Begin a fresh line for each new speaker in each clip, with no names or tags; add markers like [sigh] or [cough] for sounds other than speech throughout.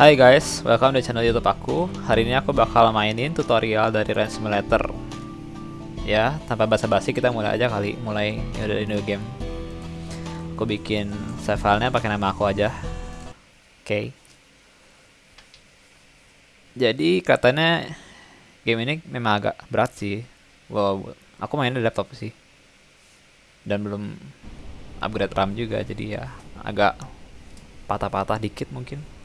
Hai guys, welcome di channel YouTube aku. Hari ini aku bakal mainin tutorial dari Rain Simulator. Ya, tanpa basa-basi kita mulai aja kali, mulai ya dari new game. Aku bikin save filenya pakai nama aku aja. Oke. Okay. Jadi katanya game ini memang agak berat sih. Wow, aku main di laptop sih. Dan belum upgrade RAM juga, jadi ya agak patah-patah dikit mungkin.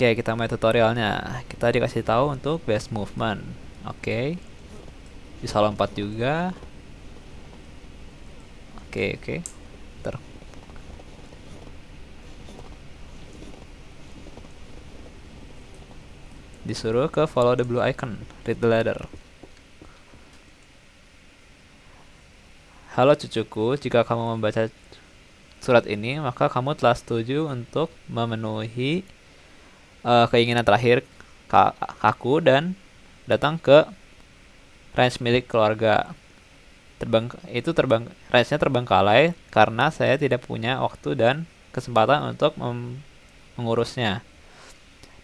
Oke, kita mulai tutorialnya. Kita dikasih tahu untuk best movement. Oke. Bisa lompat juga. Oke, oke. Ter. Disuruh ke follow the blue icon, read the ladder. Halo cucuku, jika kamu membaca surat ini, maka kamu telah setuju untuk memenuhi uh, keinginan terakhir aku dan datang ke range milik keluarga. Terbang itu terbang range-nya terbengkalai karena saya tidak punya waktu dan kesempatan untuk mengurusnya.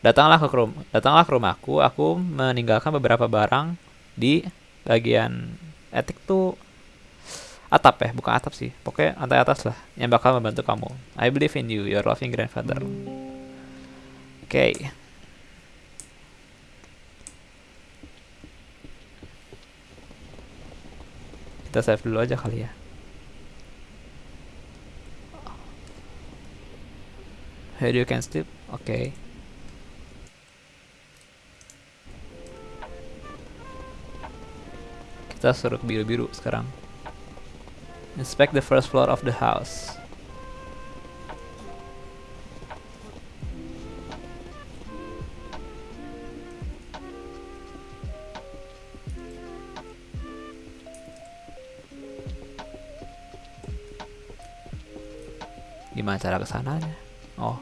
Datanglah ke rum datanglah ke rumahku. Aku meninggalkan beberapa barang di bagian etik tuh atap ya, bukan atap sih. Pokoknya lantai atas lah yang bakal membantu kamu. I believe in you, your loving grandfather. Oke. Okay. Kita save dulu aja kali ya. Here you can sleep. Oke. Okay. Kita suruh biru-biru sekarang. Inspect the first floor of the house. Gimana cara ke sananya? Oh.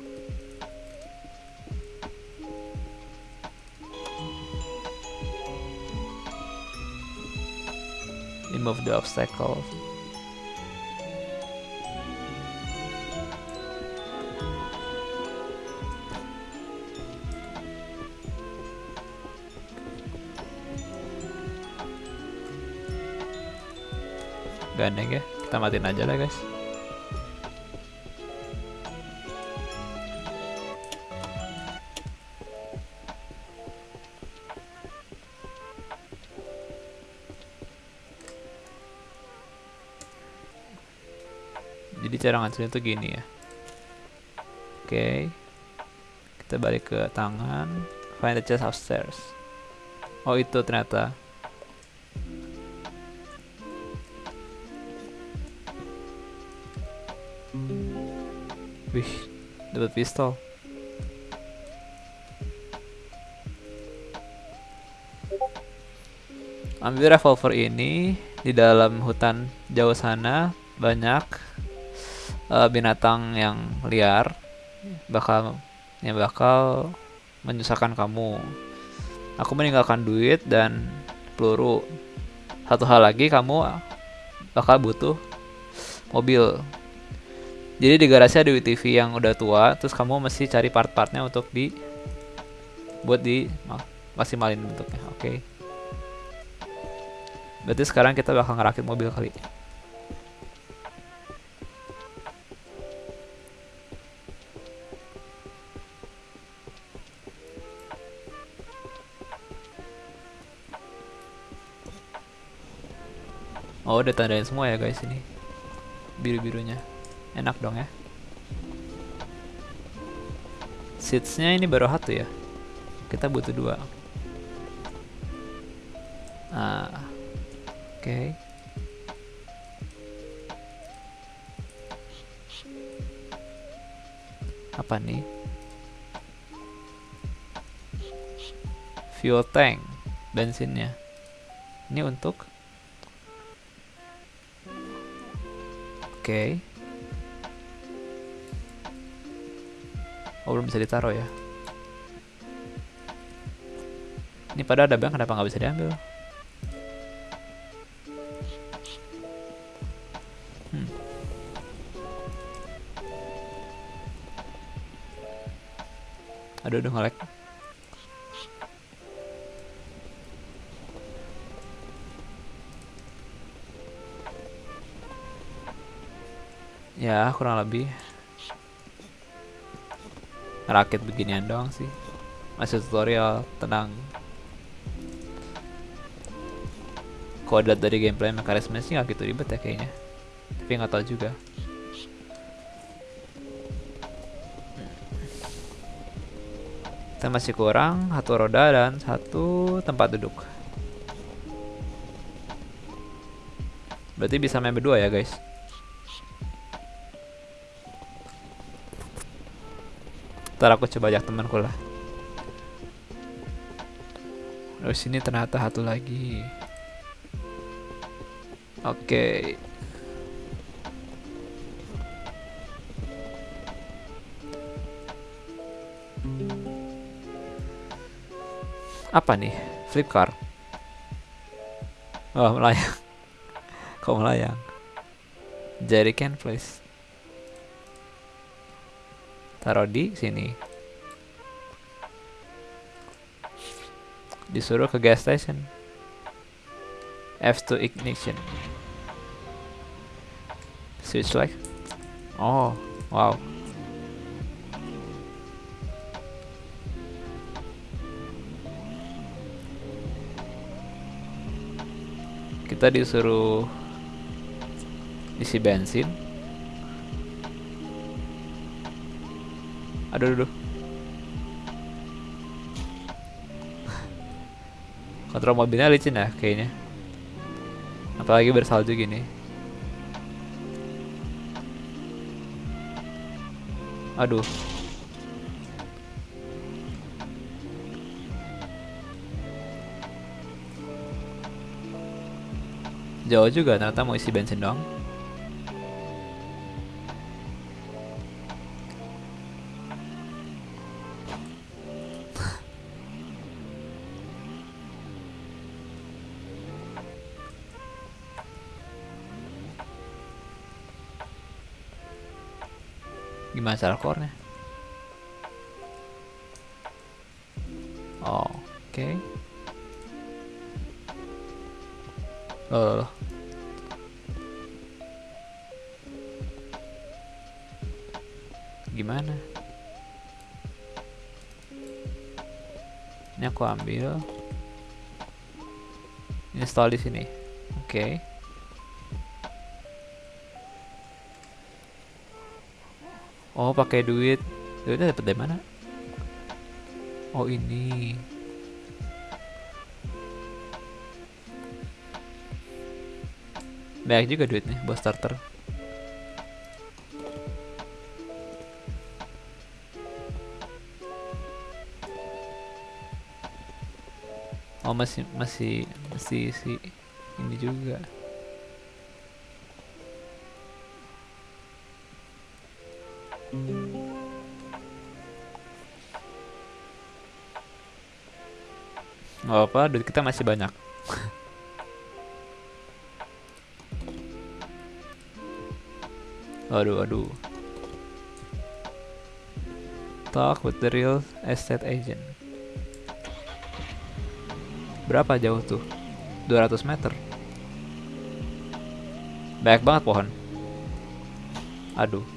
Remove the obstacle. Gandeng ya, kita matiin aja lah guys. Cara ngancurin tuh gini ya. Oke. Okay. kita balik ke tangan. Find the chest upstairs. Oh itu ternyata. Wih dapat pistol. Ambil revolver ini di dalam hutan jauh sana. Banyak uh, binatang yang liar bakal yang bakal menyusahkan kamu. Aku meninggalkan duit dan peluru. Satu hal lagi kamu bakal butuh mobil. Jadi di garasi ada TV yang udah tua, terus kamu mesti cari part-partnya untuk di buat di maksimalin bentuknya. Oke. Okay. Berarti sekarang kita bakal ngerakit mobil kali. Oh udah tandain semua ya guys ini. Biru-birunya. Enak dong ya. Seatsnya ini baru satu ya? Kita butuh dua. Ah Oke. Okay. Apa nih? Fuel tank Bensinnya. Ini untuk Oke. Okay. Oh belum bisa ditaruh ya. Ini pada ada bank kenapa nggak bisa diambil? Hmm. Aduh, aduh ngelek. Ya, kurang lebih rakit beginian doang sih. Masih tutorial, tenang. Dilihat dari gameplay mekanisme sih nggak gitu ribet ya kayaknya. Tapi nggak tahu juga. Kita masih kurang satu roda dan satu tempat duduk. Berarti bisa main berdua ya guys. Ntar aku coba ajak temanku lah. Terus sini ternyata satu lagi. Oke. Okay. Apa nih? Flip car. Oh, melayang. [laughs] Kok melayang? Jerrycan place. Taruh di sini. Disuruh ke gas station. F2 ignition. Switch like. Oh, wow. kita disuruh isi bensin aduh aduh kontrol mobilnya licin ya kayaknya. Apalagi bersalju gini. Aduh. Jauh juga ternyata mau isi bensin dong. Gimana cara core-nya? Oh, oke. Okay. Uh, gimana? Ini aku ambil. Install di sini. Oke. Okay. Oh, pakai duit. Duitnya dapat dari mana? Oh, ini. Banyak juga duitnya buat starter. Oh masih masih masih si ini juga. Gak apa, duit kita masih banyak. [laughs] Aduh, aduh. Talk with the real estate agent. Berapa jauh tuh? 200 meter. Banyak banget pohon. Aduh.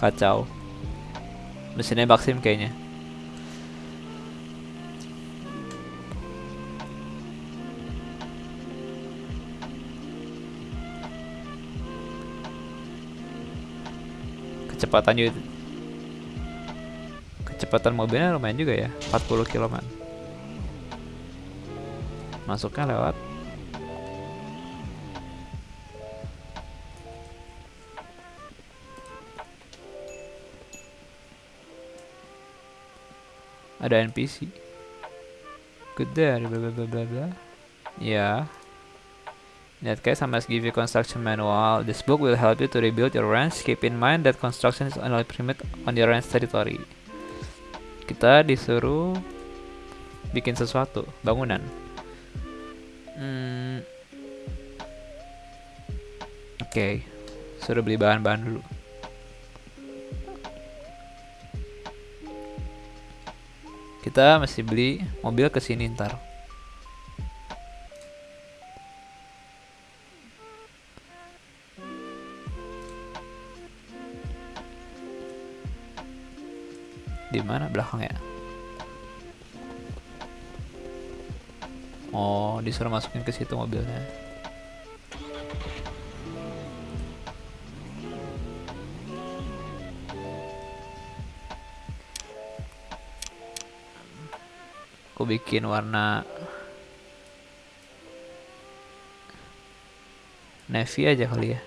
Kacau. Mesinnya Maxim kayaknya. Kecepatannya kecepatan mobilnya lumayan juga ya 40 km masuknya lewat ada NPC there bla bla bla bla ya In that case, I must give you construction manual. This book will help you to rebuild your ranch. Keep in mind that construction is only permitted on your ranch territory. Kita disuruh bikin sesuatu, bangunan. Hmm. Oke, okay. suruh beli bahan-bahan dulu. Kita masih beli mobil ke sini ntar. Di mana? Belakang ya? Oh disuruh masukin ke situ mobilnya aku bikin warna navy aja kali ya.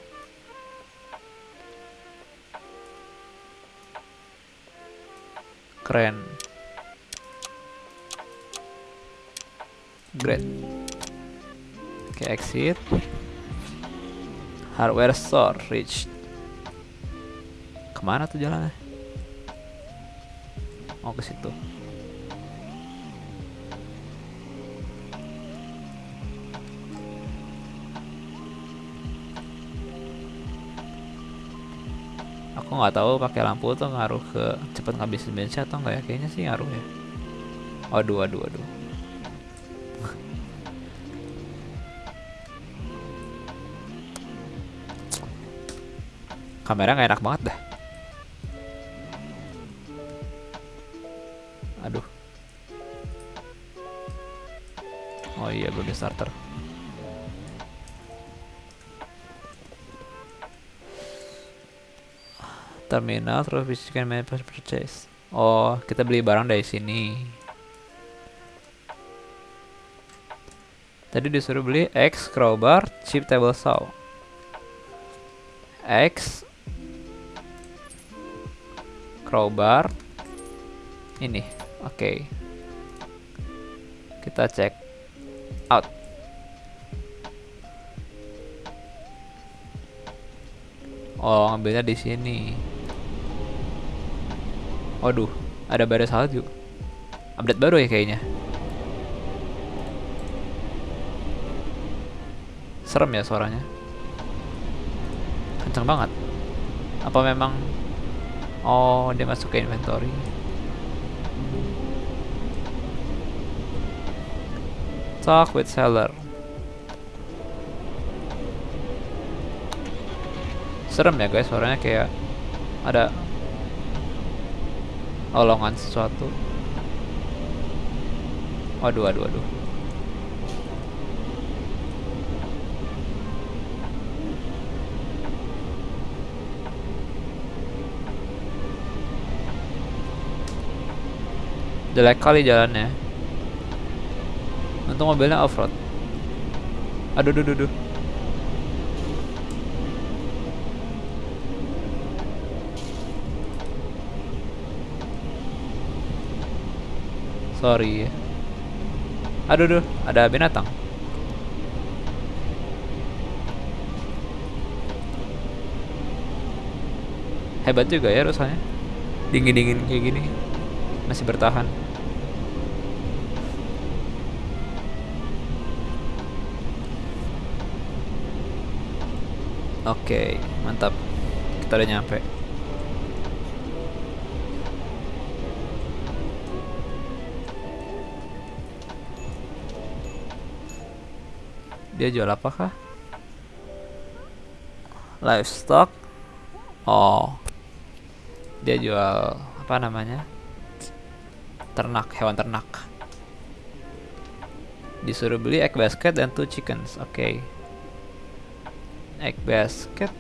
Keren. Great. Oke exit. Hardware store reach ke mana tuh jalannya? Mau ke situ aku nggak tahu pakai lampu tuh ngaruh ke cepet ngabisin bensin atau enggak ya? Kayaknya sih ngaruh ya. Waduh waduh waduh. Kamera nggak enak banget dah. Aduh. Oh iya belum di starter terminal terus visikan manage purchase. Oh kita beli barang dari sini. Tadi disuruh beli X crowbar chip table saw. X crowbar ini. Oke. Okay. kita cek out. Oh ngambilnya di sini Waduh, ada badai salju. Update baru ya kayaknya. Serem ya suaranya. Kenceng banget. Apa memang Oh, dia masuk ke inventory. Talk with seller. Serem ya guys, suaranya kayak ada olongan sesuatu. Waduh waduh waduh. Jelek kali jalannya. Untung mobilnya off-road. Aduh duh duh duh Sorry. Aduh, duh, ada binatang. Hebat juga ya rusanya. Dingin-dingin kayak gini. Masih bertahan. Oke, mantap. Kita udah nyampe. Dia jual apakah? Livestock. Oh. Dia jual apa namanya? Ternak, hewan ternak. Disuruh beli egg basket dan two chickens. Oke. Okay. Egg basket.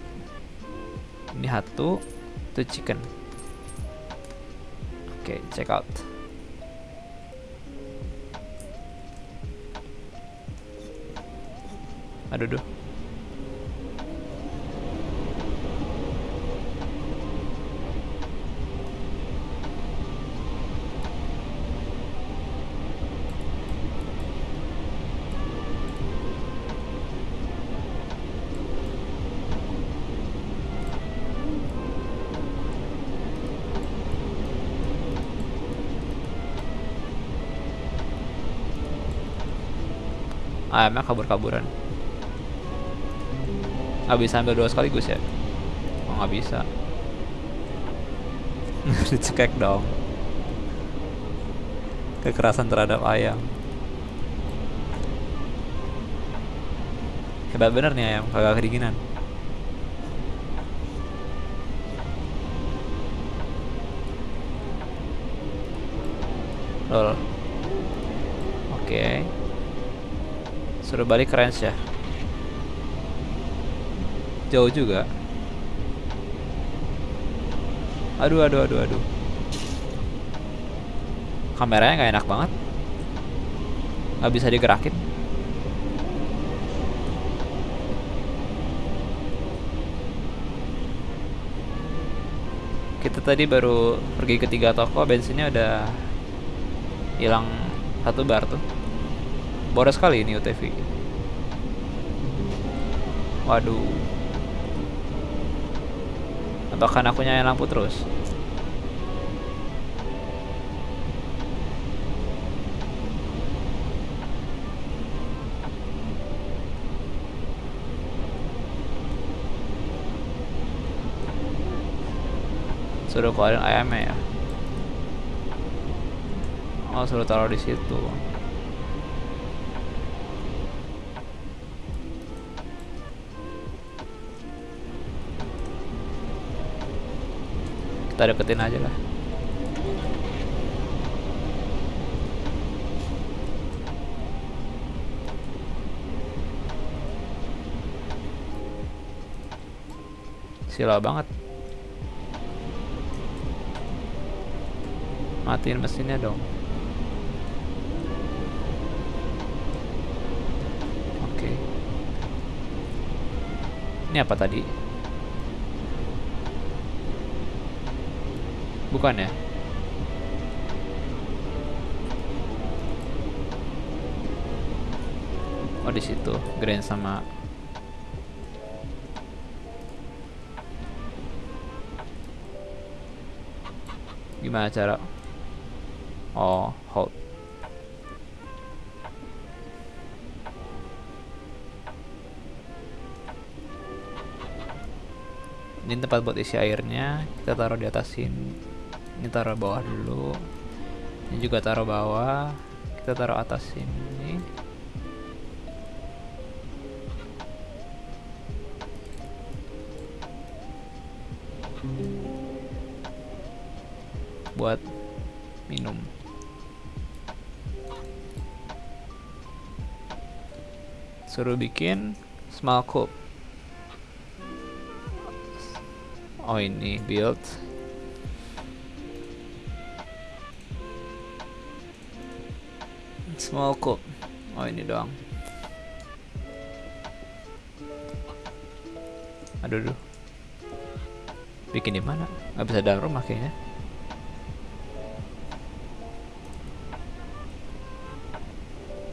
Ini satu, two chicken. Oke, okay, check out. Aduh duh. ayamnya kabur-kaburan nggak bisa ambil dua sekaligus ya? Oh nggak bisa. [laughs] Dicekek dong. Kekerasan terhadap ayam. Hebat bener nih ayam kagak kedinginan. Lol. Oke. Okay. suruh balik ke range ya jauh juga. Aduh aduh aduh aduh. Kameranya nggak enak banget. Nggak bisa digerakin. Kita tadi baru pergi ke tiga toko bensinnya udah hilang satu bar tuh. Boros sekali ini UTV waduh apakah aku nyalain lampu terus. Suruh keluarin ayamnya ya. Oh suruh taruh di situ kita deketin aja lah. Sila banget. Matiin mesinnya dong. Oke. Ini apa tadi bukan ya oh di situ grand sama gimana cara Oh, hold. Ini tempat buat isi airnya. Kita taruh di atas sini. Ini taruh bawah dulu. Ini juga taruh bawah. Kita taruh atas sini. Buat minum. suruh bikin small cup oh ini build small cup oh ini doang aduh aduh bikin di mana nggak bisa dalam rumah kayaknya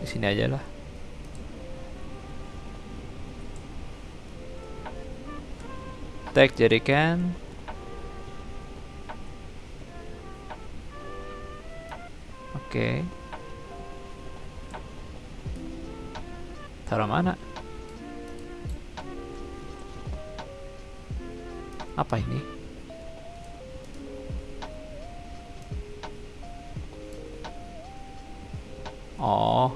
di sini aja lah Tag jerikan. Oke. Okay. Taruh mana? Apa ini? Oh,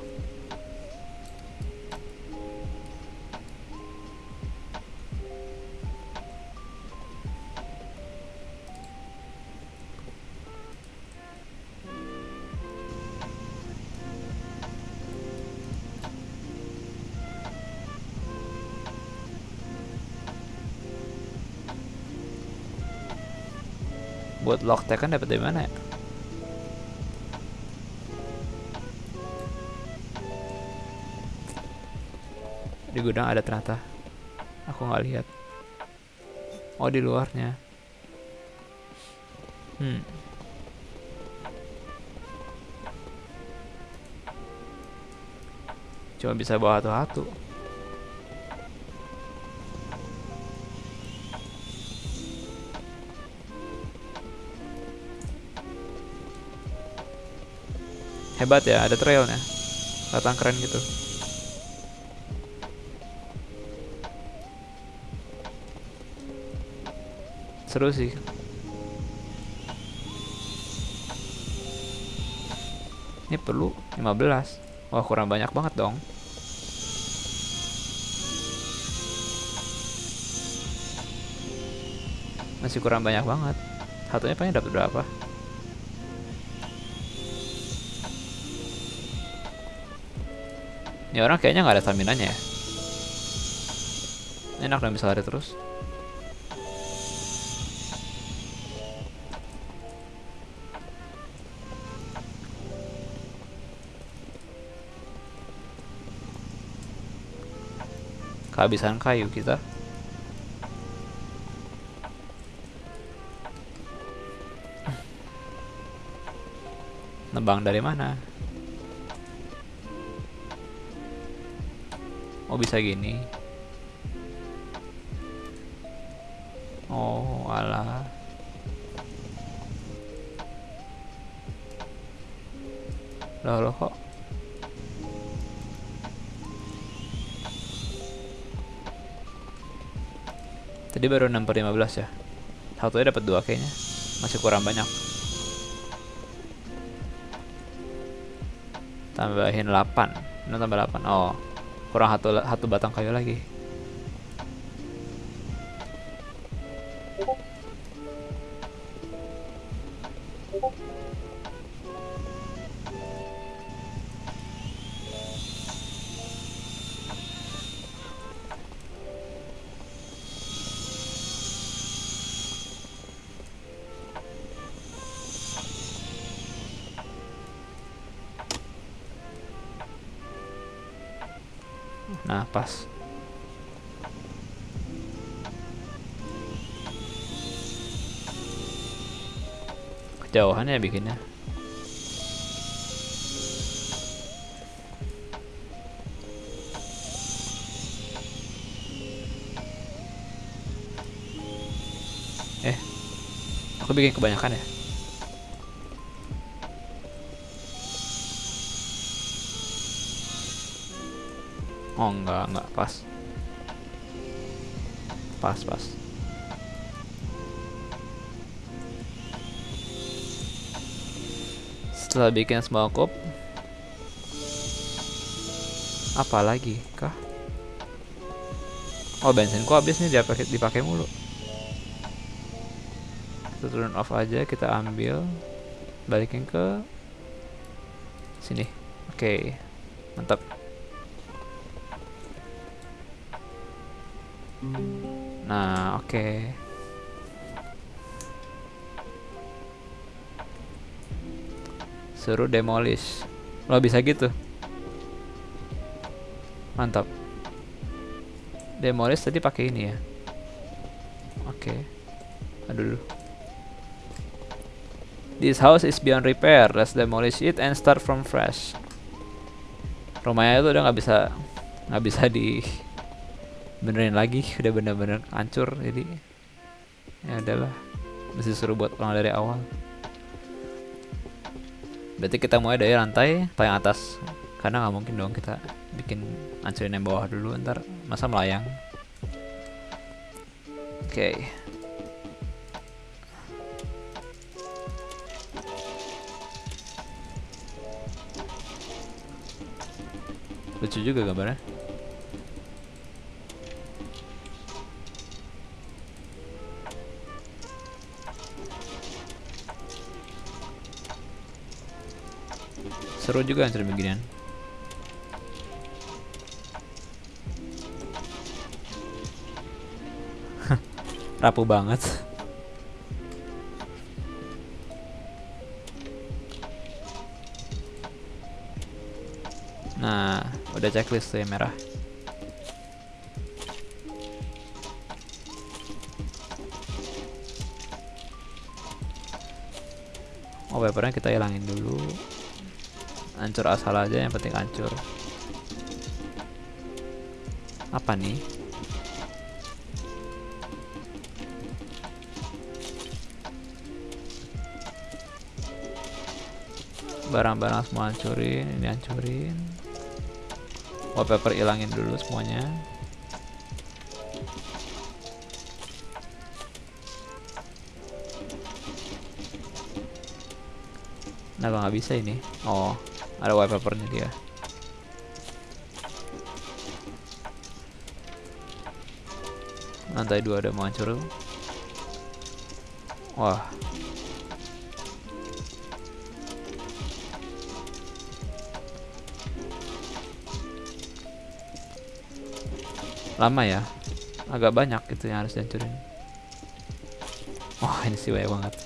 tag kan dapat dari mana ya? Di gudang ada ternyata. Aku nggak lihat. Oh di luarnya. Hmm. Cuma bisa bawa satu-satu. Hebat ya ada trailnya kelihatan keren gitu seru sih Ini perlu 15. Wah, kurang banyak banget dong. Masih kurang banyak banget. Satunya paling dapat berapa? Ini orang kayaknya nggak ada stamina-nya ya. Enak dong bisa lari terus. kehabisan kayu kita nebang dari mana oh bisa gini oh alah loh loh kok Tadi baru 6 per 15 ya. Satunya dapat dua kayaknya. Masih kurang banyak. Tambahin 8. Ini tambah 8. Oh. Kurang satu satu batang kayu lagi. Nah, pas. Kejauhan ya bikinnya. Eh, aku bikin kebanyakan ya. Oh enggak, enggak pas. Pas, pas. Setelah bikin small cup apa lagi kah? Oh bensinku habis nih dipakai dipakai mulu. Kita turun off aja, kita ambil, balikin ke sini. Oke, okay. mantap. Nah, oke. Okay. Suruh demolish. Lo bisa gitu. Mantap. Demolish tadi pakai ini ya. Oke. Okay. Aduh. This house is beyond repair. Let's demolish it and start from fresh. Rumahnya itu udah nggak bisa nggak bisa di benerin lagi udah bener-bener hancur jadi ya adalah mesti suruh buat ulang dari awal. Berarti kita mulai dari lantai paling atas. Karena nggak mungkin dong kita bikin hancurin yang bawah dulu ntar masa melayang. Oke. Okay. lucu juga gambarnya seru juga anjir beginian. [laughs] Rapuh banget. Nah udah checklist tuh yang merah. Oh, papernya kita hilangin dulu hancur asal aja yang penting hancur apa nih? Barang-barang semua hancurin ini hancurin. Wallpaper ilangin dulu semuanya. Kenapa nggak bisa ini? Oh, ada wallpapernya dia. Lantai dua ada mau hancur. Wah. Lama ya? Agak banyak gitu yang harus dihancurin. Wah ini sih banyak banget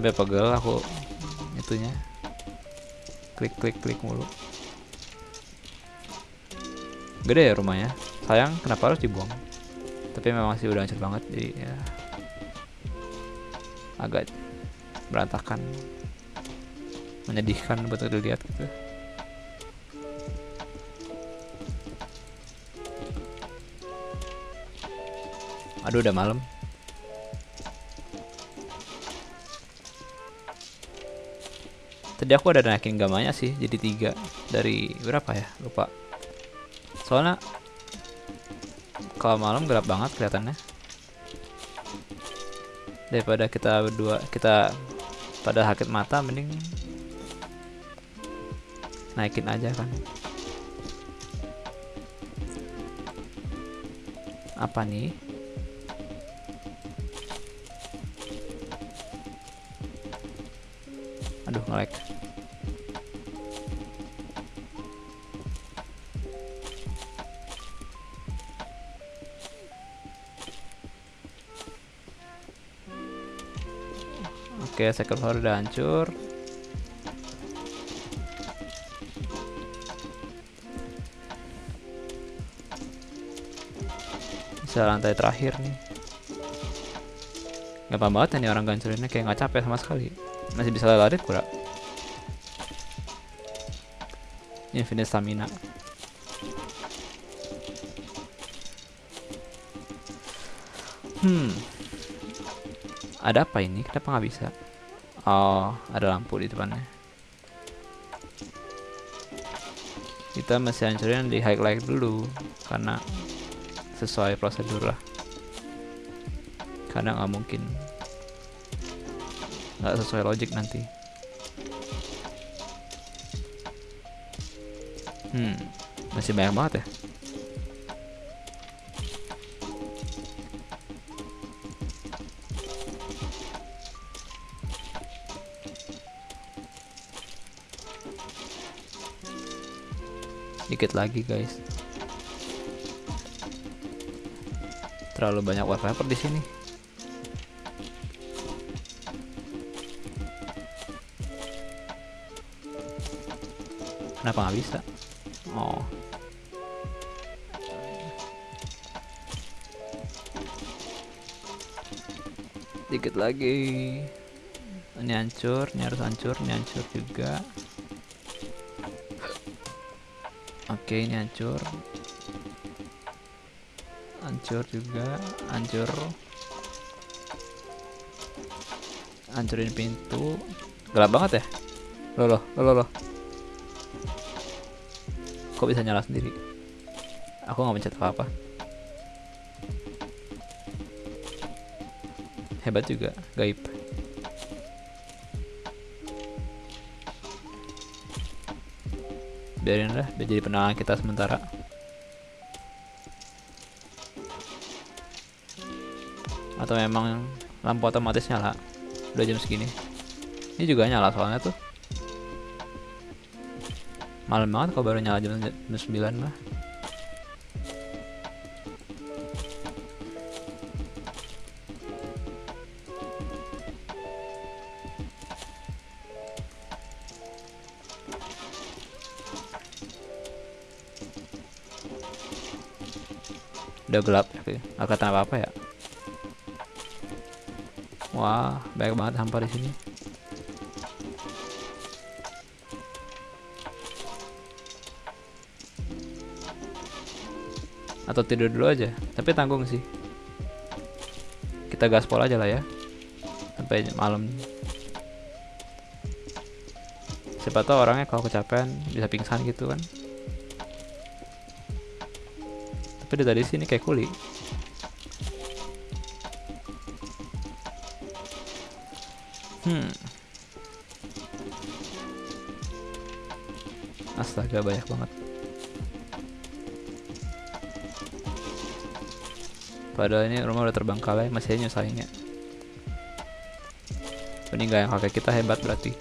nyampe pegel aku itunya. Klik klik klik mulu. Gede ya rumahnya. Sayang kenapa harus dibuang? Tapi memang sih udah hancur banget jadi ya agak berantakan. Menyedihkan buat dilihat gitu. Aduh udah malam tadi aku ada naikin gamanya sih jadi tiga. Dari berapa ya? Lupa. Soalnya kalau malam gelap banget kelihatannya. Daripada kita berdua kita pada sakit mata mending naikin aja kan. Apa nih? Aduh ngelek Oke, second floor udah hancur. Bisa lantai terakhir nih. Gampang banget nih orang gancurinnya kayak nggak capek sama sekali. Masih bisa lari kurang. Infinite stamina. Hmm. Ada apa ini? Kenapa nggak bisa? Oh, ada lampu di depannya. Kita masih hancurin di highlight dulu karena sesuai prosedur lah. Karena nggak mungkin nggak sesuai logik nanti. Hmm, masih banyak banget ya. Dikit lagi guys. Terlalu banyak wallpaper di sini? Kenapa nggak bisa? Oh. Dikit lagi. Ini hancur ini harus hancur ini hancur juga oke ini hancur. Hancur juga hancur. Hancurin pintu. Gelap banget ya? Loh loh loh loh kok bisa nyala sendiri? Aku nggak mencet apa apa hebat juga gaib biarin lah biar jadi penangan kita sementara. Atau memang lampu otomatis nyala? Udah jam segini. Ini juga nyala soalnya tuh. Malam banget kalau baru nyala jam, jam 9 mah udah gelap. Nggak kelihatan apa apa ya? Wah banyak banget sampah di sini. Atau tidur dulu aja. Tapi tanggung sih. Kita gaspol aja lah ya. Sampai malam. Siapa tahu orangnya kalau kecapean bisa pingsan gitu kan tapi dari sini kayak kuli Hmm. Astaga banyak banget. Padahal ini rumah udah terbangkalai, masih aja nyusahinnya. Ini yang kakek kita hebat berarti.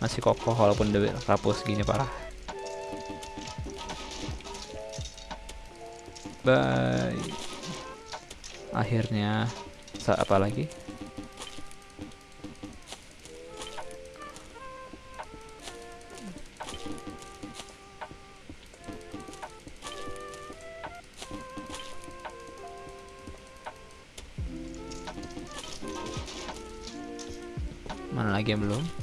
Masih kokoh walaupun udah rapuh segini parah. Bye. Akhirnya, apa lagi? Mana lagi yang belum?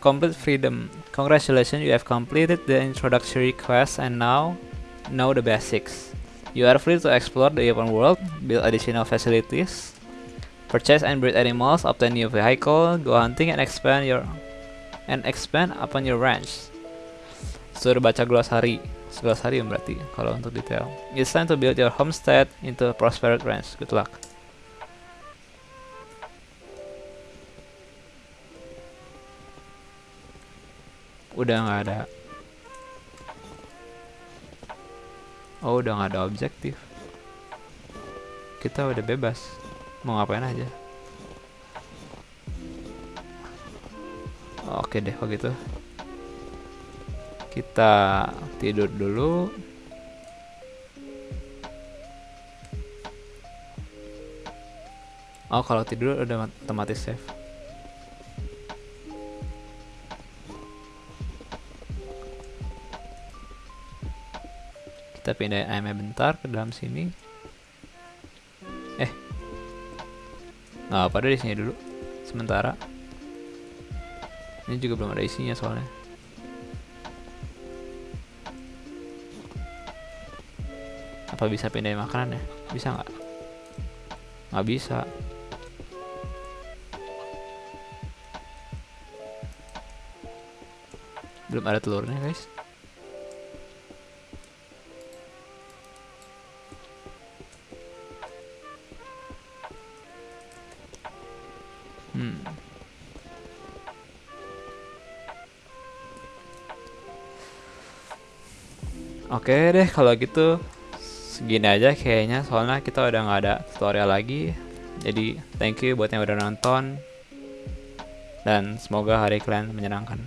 Complete freedom. Congratulations, you have completed the introductory quest and now know the basics. You are free to explore the open world, build additional facilities, purchase and breed animals, obtain new vehicle, go hunting and expand your and expand upon your ranch. Suruh baca glossary. Glossary berarti kalau untuk detail. It's time to build your homestead into a prosperous ranch. Good luck. Udah nggak ada. Oh udah nggak ada objektif. Kita udah bebas. Mau ngapain aja? Oke deh kalau gitu. Kita tidur dulu. Oh kalau tidur udah otomatis save kita pindahin ayamnya bentar ke dalam sini. Eh. Nggak apa deh sini dulu. Sementara. Ini juga belum ada isinya soalnya. Apa bisa pindahin makanan ya? Bisa nggak? Nggak bisa. Belum ada telurnya guys Oke deh kalau gitu segini aja kayaknya soalnya kita udah nggak ada tutorial lagi. Jadi thank you buat yang udah nonton dan semoga hari kalian menyenangkan.